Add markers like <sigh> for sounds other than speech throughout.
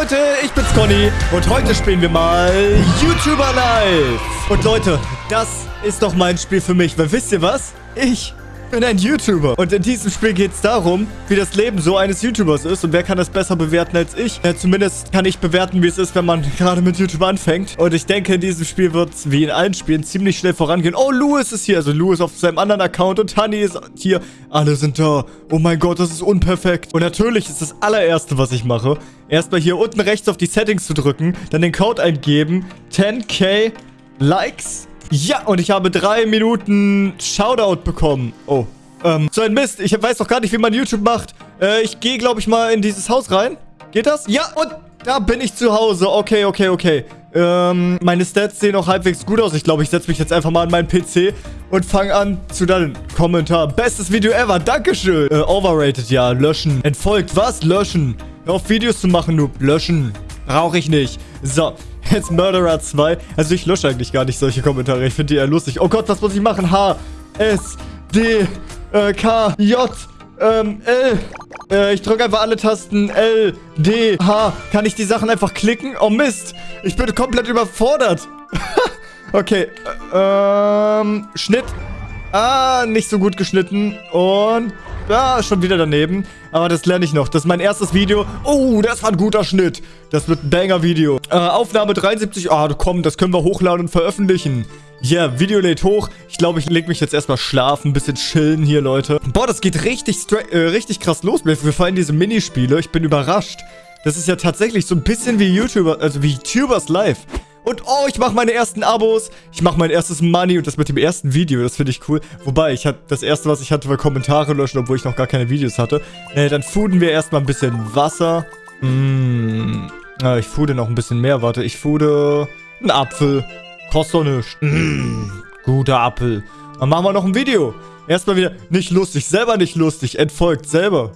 Leute, ich bin's Conny und heute spielen wir mal YouTuber Live. Und Leute, das ist doch mein Spiel für mich, weil wisst ihr was? Ich bin ein YouTuber. Und in diesem Spiel geht es darum, wie das Leben so eines YouTubers ist. Und wer kann das besser bewerten als ich? Ja, zumindest kann ich bewerten, wie es ist, wenn man <laughs> gerade mit YouTube anfängt. Und ich denke, in diesem Spiel wird es, wie in allen Spielen, ziemlich schnell vorangehen. Oh, Louis ist hier. Also Louis auf seinem anderen Account und Honey ist hier. Alle sind da. Oh mein Gott, das ist unperfekt. Und natürlich ist das allererste, was ich mache, erstmal hier unten rechts auf die Settings zu drücken, dann den Code eingeben. 10k Likes ja, und ich habe drei Minuten Shoutout bekommen. Oh, ähm, so ein Mist. Ich weiß doch gar nicht, wie man YouTube macht. Äh, ich gehe, glaube ich, mal in dieses Haus rein. Geht das? Ja, und da bin ich zu Hause. Okay, okay, okay. Ähm, meine Stats sehen auch halbwegs gut aus. Ich glaube, ich setze mich jetzt einfach mal an meinen PC und fange an zu deinem Kommentar. Bestes Video ever. Dankeschön. Äh, overrated, ja. Löschen. Entfolgt. Was? Löschen. Hör auf, Videos zu machen, Noob. Löschen. Brauche ich nicht. So. Jetzt Murderer 2. Also ich lösche eigentlich gar nicht solche Kommentare. Ich finde die eher lustig. Oh Gott, was muss ich machen? H, S, D, äh, K, J, ähm, L. Äh, ich drücke einfach alle Tasten. L, D, H. Kann ich die Sachen einfach klicken? Oh Mist. Ich bin komplett überfordert. <laughs> okay. Ähm, Schnitt. Ah, nicht so gut geschnitten. Und ja, schon wieder daneben. Aber das lerne ich noch. Das ist mein erstes Video. Oh, das war ein guter Schnitt. Das wird ein Banger-Video. Äh, Aufnahme 73. Ah, komm, das können wir hochladen und veröffentlichen. Ja, yeah, Video lädt hoch. Ich glaube, ich lege mich jetzt erstmal schlafen. Ein bisschen chillen hier, Leute. Boah, das geht richtig, äh, richtig krass los. Mir fallen diese Minispiele. Ich bin überrascht. Das ist ja tatsächlich so ein bisschen wie YouTuber, also wie YouTubers live. Und oh, ich mache meine ersten Abos. Ich mache mein erstes Money und das mit dem ersten Video. Das finde ich cool. Wobei, ich hatte das erste, was ich hatte, war Kommentare löschen, obwohl ich noch gar keine Videos hatte. Äh, dann fooden wir erstmal ein bisschen Wasser. Mmh. Ah, ich foode noch ein bisschen mehr. Warte, ich foode einen Apfel. Kostet doch nichts. Mmh. Guter Apfel. Dann machen wir noch ein Video. Erstmal wieder nicht lustig. Selber nicht lustig. Entfolgt selber.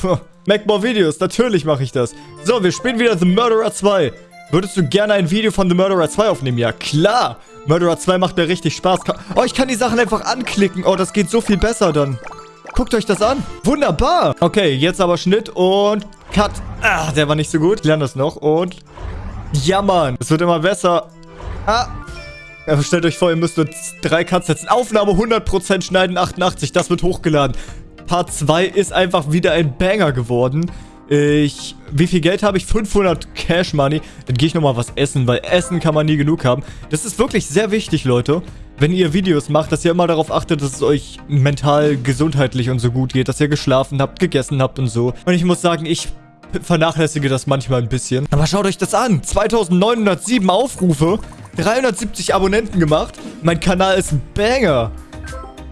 Puh. Make more Videos. Natürlich mache ich das. So, wir spielen wieder The Murderer 2. Würdest du gerne ein Video von The Murderer 2 aufnehmen? Ja, klar. Murderer 2 macht mir richtig Spaß. Oh, ich kann die Sachen einfach anklicken. Oh, das geht so viel besser dann. Guckt euch das an. Wunderbar. Okay, jetzt aber Schnitt und Cut. Ah, der war nicht so gut. Ich lerne das noch und... Ja, Mann. Es wird immer besser. Ah. Ja, stellt euch vor, ihr müsst nur drei Cuts setzen. Aufnahme 100% schneiden 88. Das wird hochgeladen. Part 2 ist einfach wieder ein Banger geworden. Ich, wie viel Geld habe ich? 500 Cash Money. Dann gehe ich nochmal was essen, weil Essen kann man nie genug haben. Das ist wirklich sehr wichtig, Leute. Wenn ihr Videos macht, dass ihr immer darauf achtet, dass es euch mental, gesundheitlich und so gut geht. Dass ihr geschlafen habt, gegessen habt und so. Und ich muss sagen, ich vernachlässige das manchmal ein bisschen. Aber schaut euch das an. 2907 Aufrufe. 370 Abonnenten gemacht. Mein Kanal ist ein Banger.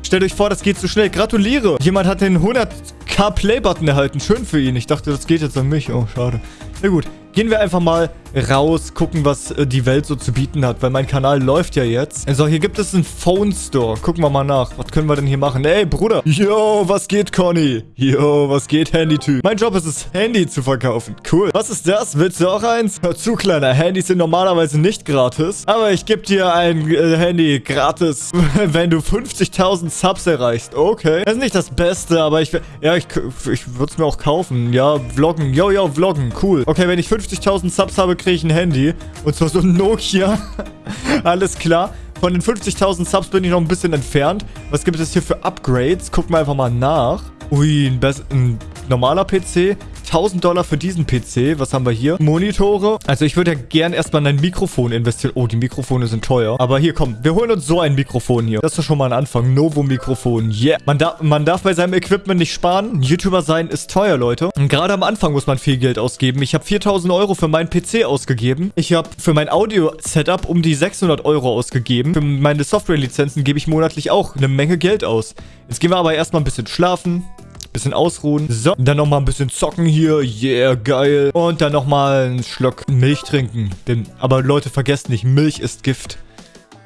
Stellt euch vor, das geht so schnell. Gratuliere. Jemand hat den 100k Play-Button erhalten. Schön für ihn. Ich dachte, das geht jetzt an mich. Oh, schade. Na gut. Gehen wir einfach mal raus, gucken, was äh, die Welt so zu bieten hat, weil mein Kanal läuft ja jetzt. So, hier gibt es einen Phone Store. Gucken wir mal nach. Was können wir denn hier machen? Ey, Bruder. Yo, was geht, Conny? Yo, was geht, Handy-Typ? Mein Job ist es, Handy zu verkaufen. Cool. Was ist das? Willst du auch eins? Hör zu, Kleiner. Handys sind normalerweise nicht gratis. Aber ich gebe dir ein äh, Handy gratis, <laughs> wenn du 50.000 Subs erreichst. Okay. Das ist nicht das Beste, aber ich... Ja, ich, ich würde es mir auch kaufen. Ja, vloggen. Yo, yo, vloggen. Cool. Okay, wenn ich 50.000 Subs habe, kriege ich ein Handy. Und zwar so ein Nokia. <laughs> Alles klar. Von den 50.000 Subs bin ich noch ein bisschen entfernt. Was gibt es hier für Upgrades? Gucken wir einfach mal nach. Ui, ein, ein normaler PC. 1000 Dollar für diesen PC. Was haben wir hier? Monitore. Also ich würde ja gern erstmal in ein Mikrofon investieren. Oh, die Mikrofone sind teuer. Aber hier, komm. Wir holen uns so ein Mikrofon hier. Das ist schon mal ein Anfang. Novo-Mikrofon. Yeah. Man, da man darf bei seinem Equipment nicht sparen. YouTuber sein ist teuer, Leute. Und gerade am Anfang muss man viel Geld ausgeben. Ich habe 4000 Euro für meinen PC ausgegeben. Ich habe für mein Audio-Setup um die 600 Euro ausgegeben. Für meine Software-Lizenzen gebe ich monatlich auch eine Menge Geld aus. Jetzt gehen wir aber erstmal ein bisschen schlafen. Bisschen ausruhen. So, dann nochmal ein bisschen zocken hier. Yeah, geil. Und dann nochmal einen Schluck Milch trinken. Denn, aber Leute, vergesst nicht, Milch ist Gift.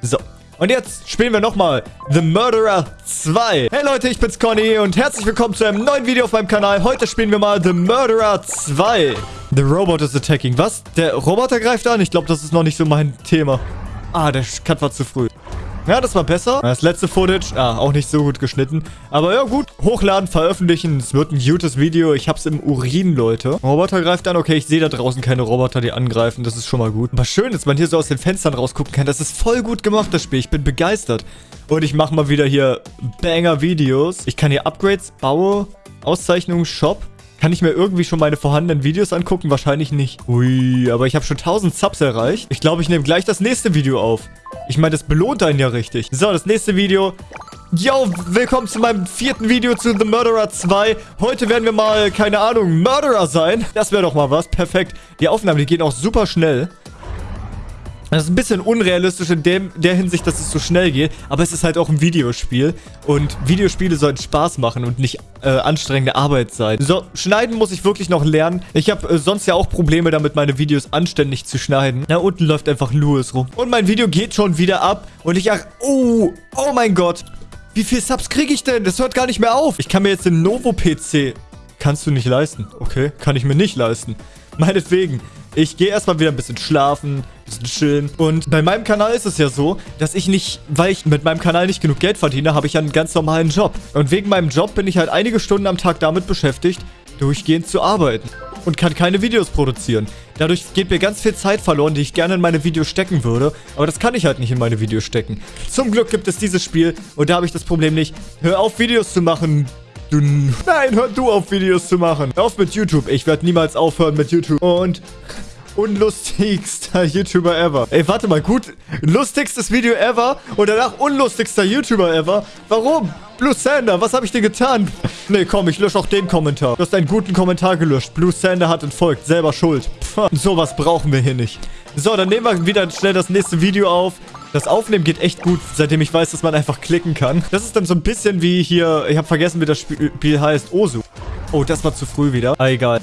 So. Und jetzt spielen wir nochmal The Murderer 2. Hey Leute, ich bin's Conny und herzlich willkommen zu einem neuen Video auf meinem Kanal. Heute spielen wir mal The Murderer 2. The Robot is attacking. Was? Der Roboter greift an? Ich glaube, das ist noch nicht so mein Thema. Ah, der Cut war zu früh. Ja, das war besser. Das letzte Footage, ah, auch nicht so gut geschnitten. Aber ja, gut. Hochladen, veröffentlichen. Es wird ein gutes Video. Ich hab's im Urin, Leute. Roboter greift an. Okay, ich sehe da draußen keine Roboter, die angreifen. Das ist schon mal gut. Aber schön, dass man hier so aus den Fenstern rausgucken kann. Das ist voll gut gemacht, das Spiel. Ich bin begeistert. Und ich mache mal wieder hier Banger-Videos. Ich kann hier Upgrades, baue, Auszeichnungen, Shop. Kann ich mir irgendwie schon meine vorhandenen Videos angucken? Wahrscheinlich nicht. Ui, aber ich habe schon 1000 Subs erreicht. Ich glaube, ich nehme gleich das nächste Video auf. Ich meine, das belohnt einen ja richtig. So, das nächste Video. Yo, willkommen zu meinem vierten Video zu The Murderer 2. Heute werden wir mal, keine Ahnung, Murderer sein. Das wäre doch mal was. Perfekt. Die Aufnahmen, die gehen auch super schnell. Das ist ein bisschen unrealistisch in dem, der Hinsicht, dass es so schnell geht, aber es ist halt auch ein Videospiel und Videospiele sollen Spaß machen und nicht äh, anstrengende Arbeit sein. So, schneiden muss ich wirklich noch lernen. Ich habe äh, sonst ja auch Probleme damit, meine Videos anständig zu schneiden. Da unten läuft einfach Louis rum. Und mein Video geht schon wieder ab und ich ach, oh, oh mein Gott. Wie viel Subs kriege ich denn? Das hört gar nicht mehr auf. Ich kann mir jetzt den Novo-PC... Kannst du nicht leisten. Okay, kann ich mir nicht leisten. Meinetwegen. Ich gehe erstmal wieder ein bisschen schlafen, ein bisschen chillen. Und bei meinem Kanal ist es ja so, dass ich nicht, weil ich mit meinem Kanal nicht genug Geld verdiene, habe ich ja einen ganz normalen Job. Und wegen meinem Job bin ich halt einige Stunden am Tag damit beschäftigt, durchgehend zu arbeiten. Und kann keine Videos produzieren. Dadurch geht mir ganz viel Zeit verloren, die ich gerne in meine Videos stecken würde. Aber das kann ich halt nicht in meine Videos stecken. Zum Glück gibt es dieses Spiel und da habe ich das Problem nicht. Hör auf, Videos zu machen, Du... Nein, hör du auf, Videos zu machen. Hör auf mit YouTube. Ich werde niemals aufhören mit YouTube. Und unlustigster <laughs> YouTuber ever. Ey, warte mal, gut. Lustigstes Video ever und danach unlustigster YouTuber ever. Warum? Blue Sander, was habe ich dir getan? Nee, komm, ich lösche auch den Kommentar. Du hast einen guten Kommentar gelöscht. Blue Sander hat entfolgt. Selber schuld. Pff, sowas brauchen wir hier nicht. So, dann nehmen wir wieder schnell das nächste Video auf. Das Aufnehmen geht echt gut, seitdem ich weiß, dass man einfach klicken kann. Das ist dann so ein bisschen wie hier... Ich habe vergessen, wie das Spiel heißt. Osu. Oh, das war zu früh wieder. Ah, egal.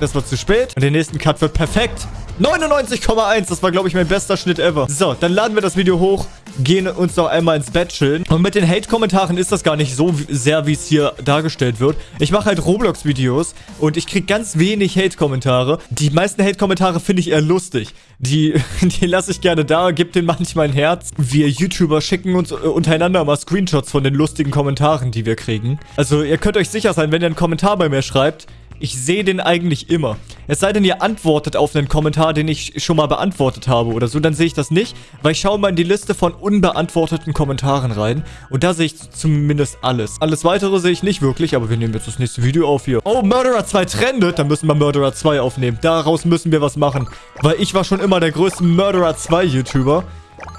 Das war zu spät. Und der nächste Cut wird perfekt. 99,1. Das war, glaube ich, mein bester Schnitt ever. So, dann laden wir das Video hoch, gehen uns noch einmal ins Bett chillen. Und mit den Hate-Kommentaren ist das gar nicht so sehr, wie es hier dargestellt wird. Ich mache halt Roblox-Videos und ich kriege ganz wenig Hate-Kommentare. Die meisten Hate-Kommentare finde ich eher lustig. Die, <laughs> die lasse ich gerne da, gebe denen manchmal ein Herz. Wir YouTuber schicken uns untereinander mal Screenshots von den lustigen Kommentaren, die wir kriegen. Also ihr könnt euch sicher sein, wenn ihr einen Kommentar bei mir schreibt, ich sehe den eigentlich immer. Es sei denn, ihr antwortet auf einen Kommentar, den ich schon mal beantwortet habe oder so, dann sehe ich das nicht, weil ich schaue mal in die Liste von unbeantworteten Kommentaren rein und da sehe ich zumindest alles. Alles weitere sehe ich nicht wirklich, aber wir nehmen jetzt das nächste Video auf hier. Oh, Murderer 2 trendet, dann müssen wir Murderer 2 aufnehmen. Daraus müssen wir was machen, weil ich war schon immer der größte Murderer 2 YouTuber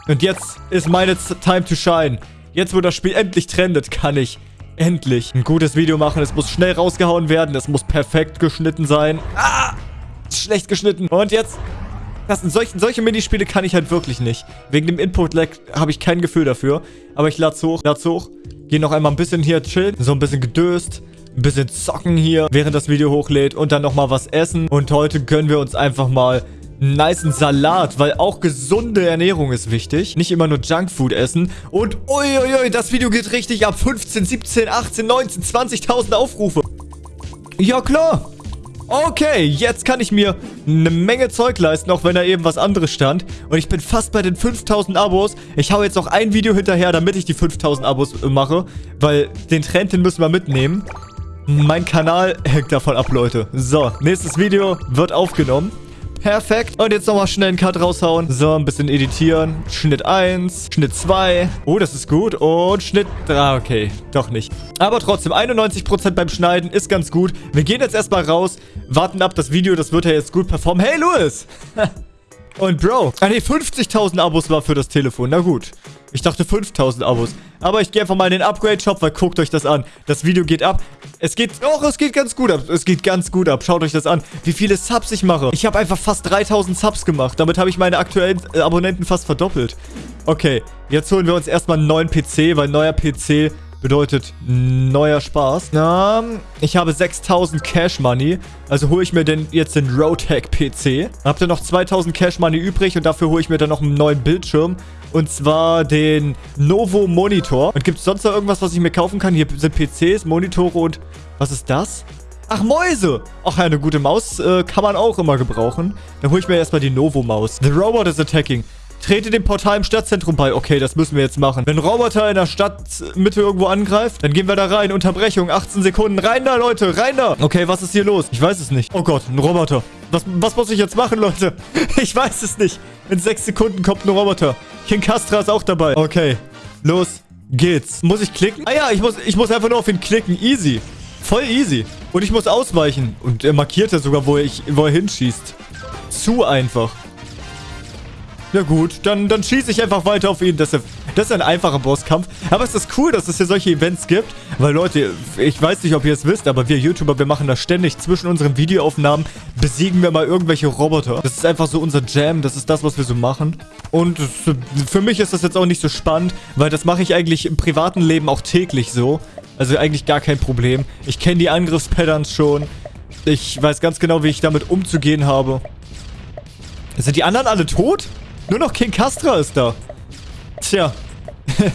und jetzt ist meine Time to shine. Jetzt, wo das Spiel endlich trendet, kann ich Endlich ein gutes Video machen. Es muss schnell rausgehauen werden. Es muss perfekt geschnitten sein. Ah! Schlecht geschnitten. Und jetzt... Das solche, solche Minispiele kann ich halt wirklich nicht. Wegen dem Input-Lag habe ich kein Gefühl dafür. Aber ich lade hoch, lade hoch. Gehe noch einmal ein bisschen hier chillen. So ein bisschen gedöst. Ein bisschen zocken hier, während das Video hochlädt. Und dann nochmal was essen. Und heute gönnen wir uns einfach mal niceen Salat, weil auch gesunde Ernährung ist wichtig. Nicht immer nur Junkfood essen. Und uiuiui, das Video geht richtig ab. 15, 17, 18, 19, 20.000 Aufrufe. Ja, klar. Okay, jetzt kann ich mir eine Menge Zeug leisten, auch wenn da eben was anderes stand. Und ich bin fast bei den 5000 Abos. Ich hau jetzt noch ein Video hinterher, damit ich die 5000 Abos mache. Weil den Trend, den müssen wir mitnehmen. Mein Kanal hängt davon ab, Leute. So, nächstes Video wird aufgenommen. Perfekt. Und jetzt nochmal schnell einen Cut raushauen. So, ein bisschen editieren. Schnitt 1, Schnitt 2. Oh, das ist gut. Und Schnitt 3. Ah, okay, doch nicht. Aber trotzdem, 91% beim Schneiden ist ganz gut. Wir gehen jetzt erstmal raus, warten ab das Video. Das wird ja jetzt gut performen. Hey, Louis! <laughs> Und Bro, ah ne, 50.000 Abos war für das Telefon. Na gut. Ich dachte 5000 Abos. Aber ich gehe einfach mal in den Upgrade-Shop, weil guckt euch das an. Das Video geht ab. Es geht... Doch, es geht ganz gut ab. Es geht ganz gut ab. Schaut euch das an. Wie viele Subs ich mache. Ich habe einfach fast 3000 Subs gemacht. Damit habe ich meine aktuellen äh, Abonnenten fast verdoppelt. Okay, jetzt holen wir uns erstmal einen neuen PC, weil neuer PC bedeutet neuer Spaß. Na, ich habe 6000 Cash Money. Also hole ich mir denn jetzt den Rotec PC. Habt ihr noch 2000 Cash Money übrig und dafür hole ich mir dann noch einen neuen Bildschirm. Und zwar den Novo Monitor. Und gibt es sonst noch irgendwas, was ich mir kaufen kann? Hier sind PCs, Monitore und... Was ist das? Ach, Mäuse. Ach, eine gute Maus äh, kann man auch immer gebrauchen. Dann hole ich mir erstmal die Novo-Maus. The Robot is attacking. Trete dem Portal im Stadtzentrum bei. Okay, das müssen wir jetzt machen. Wenn Roboter in der Stadtmitte irgendwo angreift, dann gehen wir da rein. Unterbrechung, 18 Sekunden. Rein da, Leute, rein da. Okay, was ist hier los? Ich weiß es nicht. Oh Gott, ein Roboter. Was, was muss ich jetzt machen, Leute? <laughs> Ich weiß es nicht. In sechs Sekunden kommt ein Roboter. King Castra ist auch dabei. Okay, los geht's. Muss ich klicken? Ah ja, ich muss, ich muss einfach nur auf ihn klicken. Easy. Voll easy. Und ich muss ausweichen. Und er markiert ja sogar, wo, ich, wo er hinschießt. Zu einfach. Ja gut, dann, dann schieße ich einfach weiter auf ihn. Das ist, das ist ein einfacher Bosskampf. Aber es ist cool, dass es hier solche Events gibt. Weil Leute, ich weiß nicht, ob ihr es wisst, aber wir YouTuber, wir machen das ständig. Zwischen unseren Videoaufnahmen besiegen wir mal irgendwelche Roboter. Das ist einfach so unser Jam. Das ist das, was wir so machen. Und für mich ist das jetzt auch nicht so spannend, weil das mache ich eigentlich im privaten Leben auch täglich so. Also eigentlich gar kein Problem. Ich kenne die Angriffspatterns schon. Ich weiß ganz genau, wie ich damit umzugehen habe. Sind die anderen alle tot? Nur noch King Castra ist da. Tja. <laughs>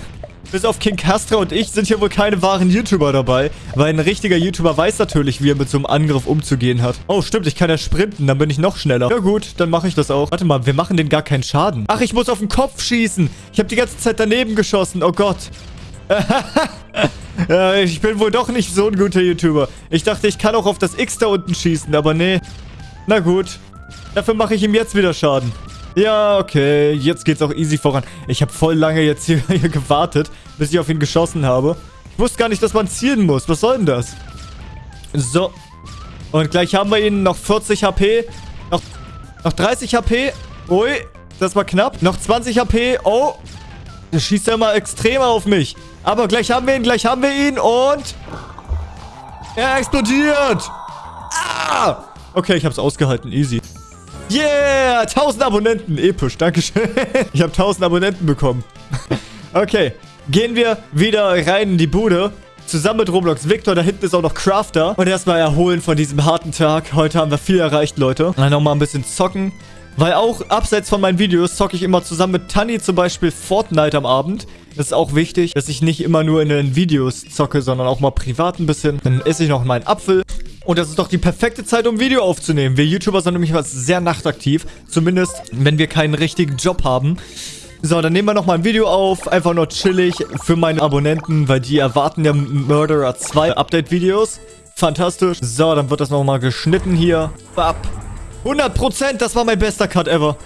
Bis auf King Castra und ich sind hier wohl keine wahren YouTuber dabei. Weil ein richtiger YouTuber weiß natürlich, wie er mit so einem Angriff umzugehen hat. Oh, stimmt, ich kann ja sprinten, dann bin ich noch schneller. Ja gut, dann mache ich das auch. Warte mal, wir machen den gar keinen Schaden. Ach, ich muss auf den Kopf schießen. Ich habe die ganze Zeit daneben geschossen. Oh Gott. ja, <laughs> ich bin wohl doch nicht so ein guter YouTuber. Ich dachte, ich kann auch auf das X da unten schießen, aber nee. Na gut. Dafür mache ich ihm jetzt wieder Schaden. Ja, okay. Jetzt geht's auch easy voran. Ich habe voll lange jetzt hier, <laughs> hier, gewartet, bis ich auf ihn geschossen habe. Ich wusste gar nicht, dass man zielen muss. Was soll denn das? So. Und gleich haben wir ihn noch 40 HP. Noch, noch 30 HP. Ui, das war knapp. Noch 20 HP. Oh. Der schießt ja immer extrem auf mich. Aber gleich haben wir ihn, gleich haben wir ihn und... Er explodiert. Ah! Okay, ich hab's ausgehalten. Easy. Yeah, 1000 Abonnenten. Episch, dankeschön. <laughs> Ich habe 1000 Abonnenten bekommen. <laughs> Okay, gehen wir wieder rein in die Bude. Zusammen mit Roblox Victor, da hinten ist auch noch Crafter. Und erstmal erholen von diesem harten Tag. Heute haben wir viel erreicht, Leute. Dann nochmal ein bisschen zocken. Weil auch abseits von meinen Videos zocke ich immer zusammen mit Tanni zum Beispiel Fortnite am Abend. Das ist auch wichtig, dass ich nicht immer nur in den Videos zocke, sondern auch mal privat ein bisschen. Dann esse ich noch meinen Apfel. Und das ist doch die perfekte Zeit, um Video aufzunehmen. Wir YouTuber sind nämlich sehr nachtaktiv. Zumindest, wenn wir keinen richtigen Job haben. So, dann nehmen wir nochmal ein Video auf. Einfach nur chillig für meine Abonnenten, weil die erwarten ja Murderer 2 Update-Videos. Fantastisch. So, dann wird das nochmal geschnitten hier. Bap. 100%, das war mein bester Cut ever.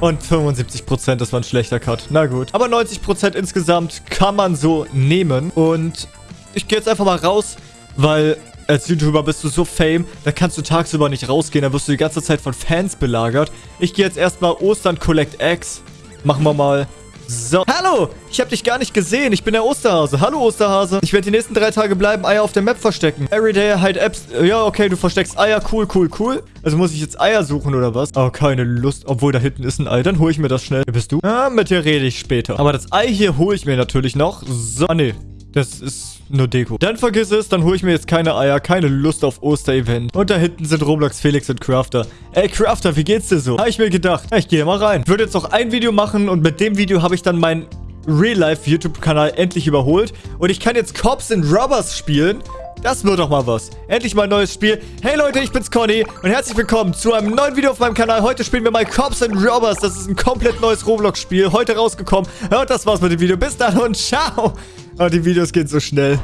Und 75%, das war ein schlechter Cut. Na gut. Aber 90% insgesamt kann man so nehmen. Und ich gehe jetzt einfach mal raus, weil als YouTuber bist du so fame, da kannst du tagsüber nicht rausgehen, da wirst du die ganze Zeit von Fans belagert. Ich gehe jetzt erstmal Ostern Collect Eggs. Machen wir mal. So. Hallo! Ich habe dich gar nicht gesehen. Ich bin der Osterhase. Hallo, Osterhase. Ich werde die nächsten drei Tage bleiben, Eier auf der Map verstecken. Everyday hide Apps. Ja, okay, du versteckst Eier. Cool, cool, cool. Also muss ich jetzt Eier suchen oder was? Oh, keine Lust. Obwohl, da hinten ist ein Ei. Dann hole ich mir das schnell. Wer bist du? Ah, mit dir rede ich später. Aber das Ei hier hole ich mir natürlich noch. So. Ah, nee. Das ist nur Deko. Dann vergiss es, dann hole ich mir jetzt keine Eier, keine Lust auf Oster-Event. Und da hinten sind Roblox, Felix und Crafter. Ey, Crafter, wie geht's dir so? Habe ich mir gedacht. Ich gehe mal rein. Würde jetzt noch ein Video machen und mit dem Video habe ich dann meinen Real-Life-YouTube-Kanal endlich überholt. Und ich kann jetzt Cops and Robbers spielen. Das wird doch mal was. Endlich mal ein neues Spiel. Hey Leute, ich bin's Conny und herzlich willkommen zu einem neuen Video auf meinem Kanal. Heute spielen wir mal Cops and Robbers. Das ist ein komplett neues Roblox-Spiel. Heute rausgekommen. Und das war's mit dem Video. Bis dann und ciao. Oh, die Videos gehen so schnell.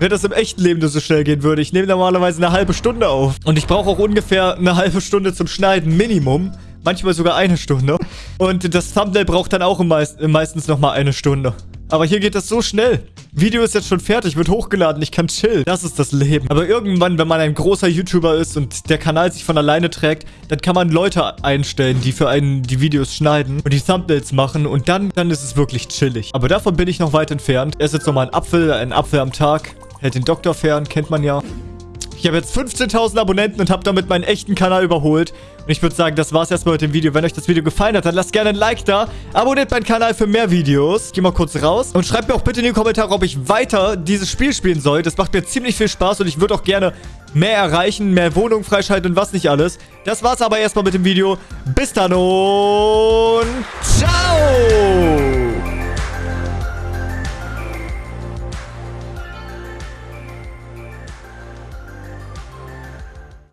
Wenn das im echten Leben nur so schnell gehen würde. Ich nehme normalerweise eine halbe Stunde auf. Und ich brauche auch ungefähr eine halbe Stunde zum Schneiden. Minimum. Manchmal sogar eine Stunde. Und das Thumbnail braucht dann auch meist meistens nochmal eine Stunde. Aber hier geht das so schnell. Video ist jetzt schon fertig, wird hochgeladen, ich kann chillen. Das ist das Leben. Aber irgendwann, wenn man ein großer YouTuber ist und der Kanal sich von alleine trägt, dann kann man Leute einstellen, die für einen die Videos schneiden und die Thumbnails machen und dann, dann ist es wirklich chillig. Aber davon bin ich noch weit entfernt. Er ist jetzt nochmal ein Apfel, ein Apfel am Tag. Hält den Doktor fern, kennt man ja. Ich habe jetzt 15.000 Abonnenten und habe damit meinen echten Kanal überholt. Und ich würde sagen, das war's erstmal mit dem Video. Wenn euch das Video gefallen hat, dann lasst gerne ein Like da. Abonniert meinen Kanal für mehr Videos. Gehe mal kurz raus. Und schreibt mir auch bitte in die Kommentare, ob ich weiter dieses Spiel spielen soll. Das macht mir ziemlich viel Spaß und ich würde auch gerne mehr erreichen, mehr Wohnungen freischalten und was nicht alles. Das war's aber erstmal mit dem Video. Bis dann und